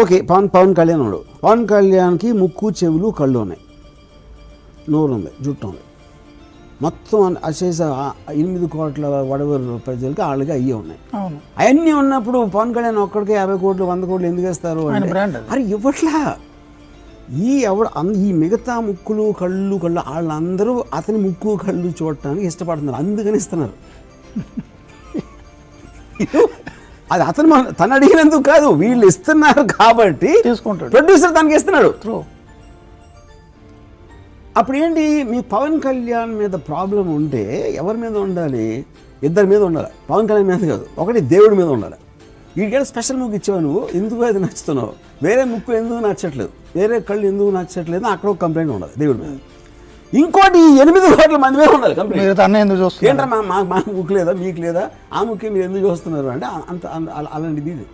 Okay Pawan Pawan Kalyan ఉన్నాడు. పవన్ కళ్యాణ్కి ముక్కు చెవులు కళ్ళు ఉన్నాయి. నోరు ఉంది జుట్టు ఉంది. మొత్తం అశేష ఎనిమిది కోట్ల వడవరు ప్రజలకి వాళ్ళకి అయ్యే ఉన్నాయి. అవును. అవన్నీ ఉన్నప్పుడు పవన్ కళ్యాణ్ ఒక్కడికి యాభై కోట్లు వంద కోట్లు ఎందుకు అది. అరే ఇవ్వట్లా ఈ ఎవడ ఈ మిగతా ముక్కులు కళ్ళు కళ్ళు వాళ్ళందరూ అతని ముక్కు కళ్ళు చూడటానికి ఇష్టపడుతున్నారు. అందుకని ఇస్తున్నారు. అది అతను మన- తను అడిగినందుకు కాదు వీళ్ళు ఇస్తున్నారు కాబట్టి తీసుకుంటాడు. ప్రొడ్యూసర్ తనకి ఇస్తున్నాడు. అప్పుడు ఏంటి మీ పవన్ కళ్యాణ్ మీద ప్రాబ్లం ఉంటే ఎవరి మీద ఉండాలి? ఇద్దరి మీద ఉండాలి. పవన్ కళ్యాణ్ మీద కాదు ఒకటి దేవుడి మీద ఉండాలి. వీడికి స్పెషల్ ముక్కు ఇచ్చావు నువ్వు ఎందుకు అది నచ్చుతున్నావు? వేరే ముక్కు ఎందుకు నచ్చట్లేదు? వేరే కళ్ళు ఎందుకు నచ్చట్లేదు? అక్కడ ఒక కంప్లైంట్ ఉండాలి దేవుడి మీద. ఇంకోటి ఎనిమిది కోట్ల మంది మీద ఉండాలి కంప్లైంట్ మీరు తన ఎందుకు చూస్తున్నారు? ఏంట్రా మా మా ముక్కు లేదా? మీకు లేదా? ఆ ముక్కే మీరు ఎందుకు చూస్తున్నారు అంటే అంత అంత- అలా- అలాంటిది ఇది.